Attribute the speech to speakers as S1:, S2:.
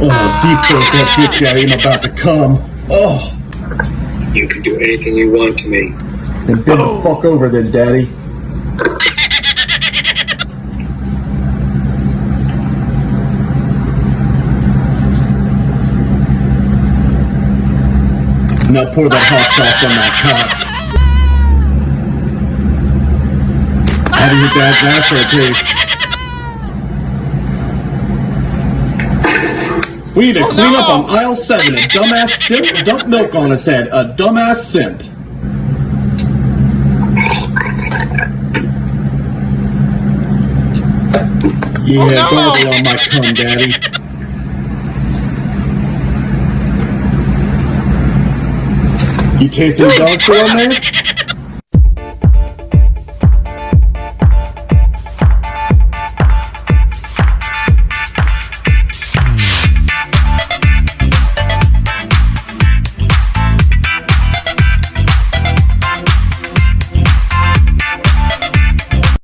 S1: Oh, deep throat that dick daddy. I'm about to come. Oh,
S2: You can do anything you want to me.
S1: then bend the oh. fuck over then, daddy. Now pour that hot sauce on that cock. How does your dad's asshole taste? We need to oh, clean up on aisle seven. A dumbass simp dumped milk on his head. A dumbass simp. Yeah,
S3: Oh, no.
S1: on my cum, daddy. You tasting dog food on there?